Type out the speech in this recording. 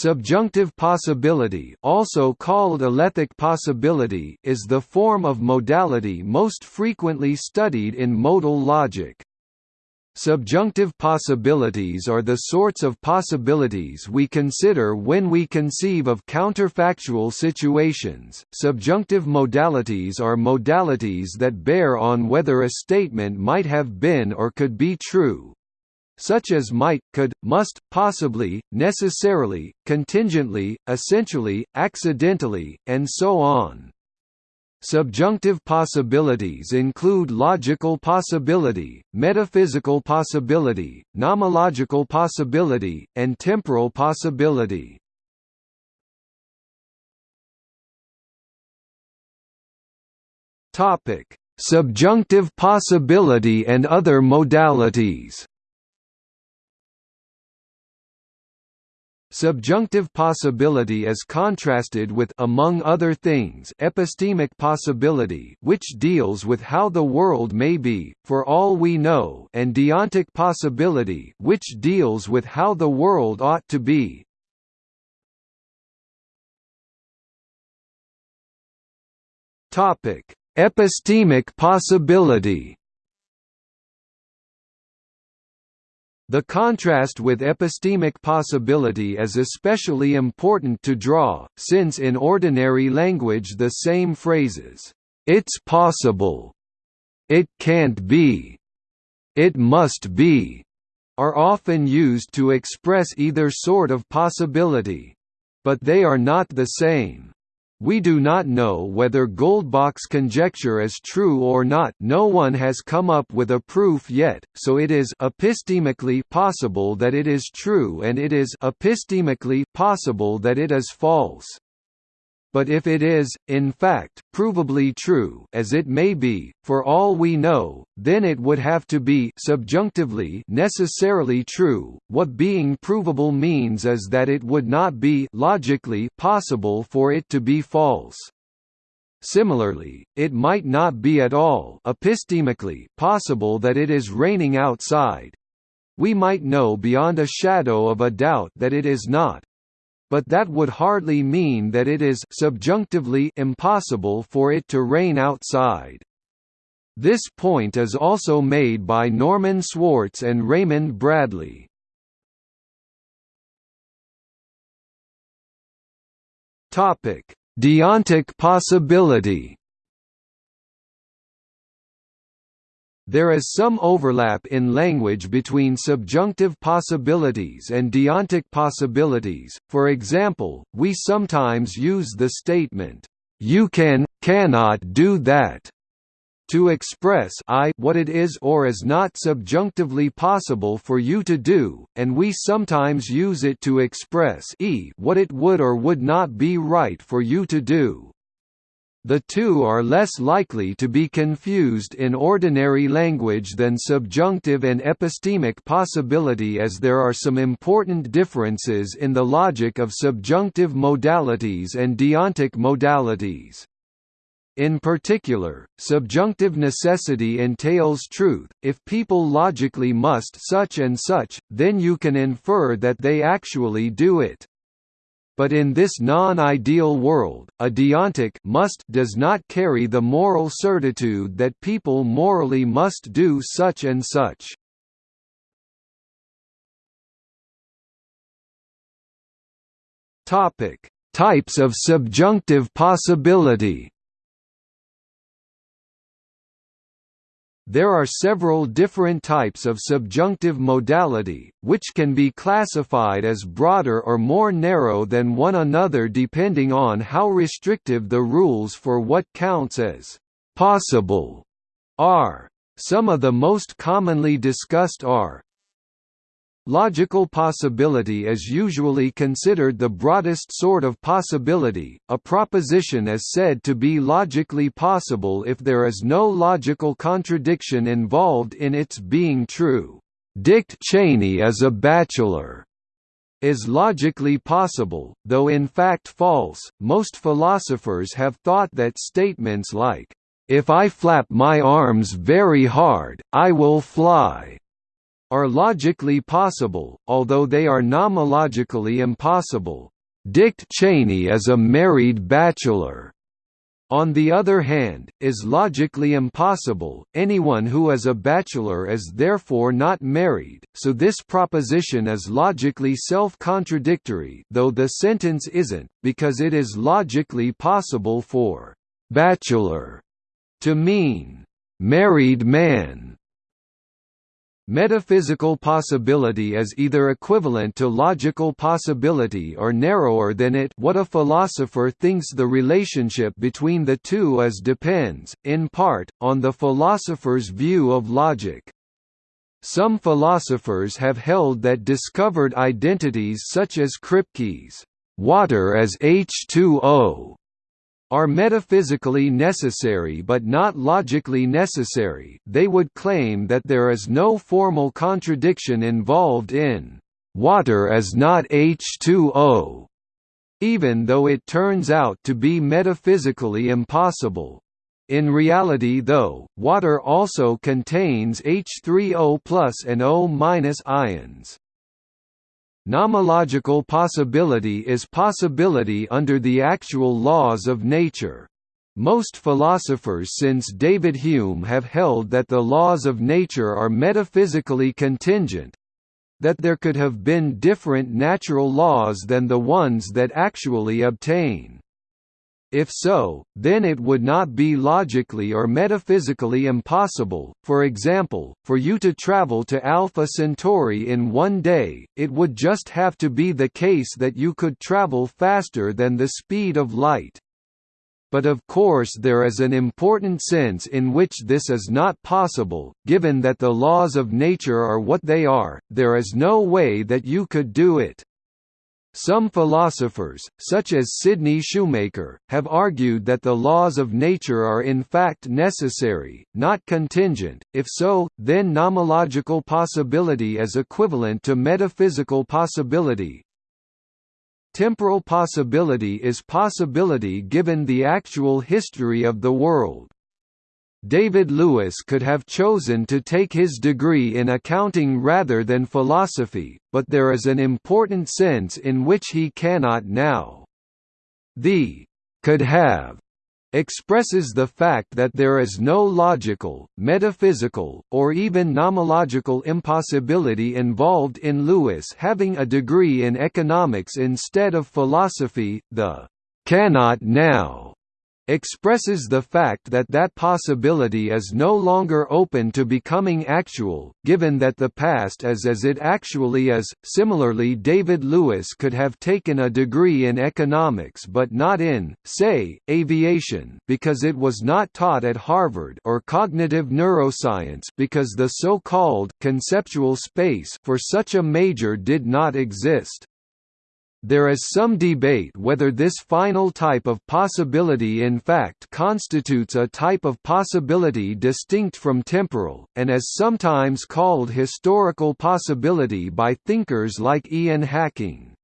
Subjunctive possibility also called alethic possibility is the form of modality most frequently studied in modal logic. Subjunctive possibilities are the sorts of possibilities we consider when we conceive of counterfactual situations. Subjunctive modalities are modalities that bear on whether a statement might have been or could be true, such as might, could, must, possibly, necessarily, contingently, essentially, accidentally, and so on. Subjunctive possibilities include logical possibility, metaphysical possibility, nomological possibility, and temporal possibility. Subjunctive possibility and other modalities. Subjunctive possibility is contrasted with among other things epistemic possibility which deals with how the world may be, for all we know and deontic possibility which deals with how the world ought to be. Epistemic possibility The contrast with epistemic possibility is especially important to draw, since in ordinary language the same phrases, "'It's possible'", "'It can't be'", "'It must be' are often used to express either sort of possibility. But they are not the same. We do not know whether Goldbach's conjecture is true or not. No one has come up with a proof yet, so it is epistemically possible that it is true and it is epistemically possible that it is false but if it is, in fact, provably true as it may be, for all we know, then it would have to be subjunctively necessarily true. What being provable means is that it would not be logically possible for it to be false. Similarly, it might not be at all epistemically possible that it is raining outside. We might know beyond a shadow of a doubt that it is not, but that would hardly mean that it is subjunctively impossible for it to rain outside. This point is also made by Norman Swartz and Raymond Bradley. Topic: Deontic possibility. There is some overlap in language between subjunctive possibilities and deontic possibilities, for example, we sometimes use the statement, "'You can, cannot do that' to express I what it is or is not subjunctively possible for you to do, and we sometimes use it to express E what it would or would not be right for you to do. The two are less likely to be confused in ordinary language than subjunctive and epistemic possibility as there are some important differences in the logic of subjunctive modalities and deontic modalities. In particular, subjunctive necessity entails truth, if people logically must such and such, then you can infer that they actually do it but in this non-ideal world, a deontic must does not carry the moral certitude that people morally must do such and such. Topic: Types of subjunctive possibility. There are several different types of subjunctive modality, which can be classified as broader or more narrow than one another depending on how restrictive the rules for what counts as «possible» are. Some of the most commonly discussed are Logical possibility is usually considered the broadest sort of possibility. A proposition is said to be logically possible if there is no logical contradiction involved in its being true. Dick Cheney is a bachelor is logically possible, though in fact false. Most philosophers have thought that statements like, if I flap my arms very hard, I will fly, are logically possible, although they are nomologically impossible. Dick Cheney is a married bachelor on the other hand, is logically impossible, anyone who is a bachelor is therefore not married, so this proposition is logically self-contradictory though the sentence isn't, because it is logically possible for «bachelor» to mean «married man» Metaphysical possibility is either equivalent to logical possibility or narrower than it what a philosopher thinks the relationship between the two is depends, in part, on the philosopher's view of logic. Some philosophers have held that discovered identities such as Kripke's water as H2O are metaphysically necessary but not logically necessary, they would claim that there is no formal contradiction involved in water as not H2O, even though it turns out to be metaphysically impossible. In reality though, water also contains H3O and O minus ions. Nomological possibility is possibility under the actual laws of nature. Most philosophers since David Hume have held that the laws of nature are metaphysically contingent, that there could have been different natural laws than the ones that actually obtain. If so, then it would not be logically or metaphysically impossible, for example, for you to travel to Alpha Centauri in one day, it would just have to be the case that you could travel faster than the speed of light. But of course there is an important sense in which this is not possible, given that the laws of nature are what they are, there is no way that you could do it. Some philosophers, such as Sidney Shoemaker, have argued that the laws of nature are in fact necessary, not contingent, if so, then nomological possibility is equivalent to metaphysical possibility. Temporal possibility is possibility given the actual history of the world. David Lewis could have chosen to take his degree in accounting rather than philosophy, but there is an important sense in which he cannot now. The could have expresses the fact that there is no logical, metaphysical, or even nomological impossibility involved in Lewis having a degree in economics instead of philosophy. The cannot now expresses the fact that that possibility is no longer open to becoming actual, given that the past is as it actually is. Similarly, David Lewis could have taken a degree in economics but not in, say, aviation because it was not taught at Harvard or cognitive neuroscience because the so-called conceptual space for such a major did not exist. There is some debate whether this final type of possibility in fact constitutes a type of possibility distinct from temporal, and is sometimes called historical possibility by thinkers like Ian Hacking.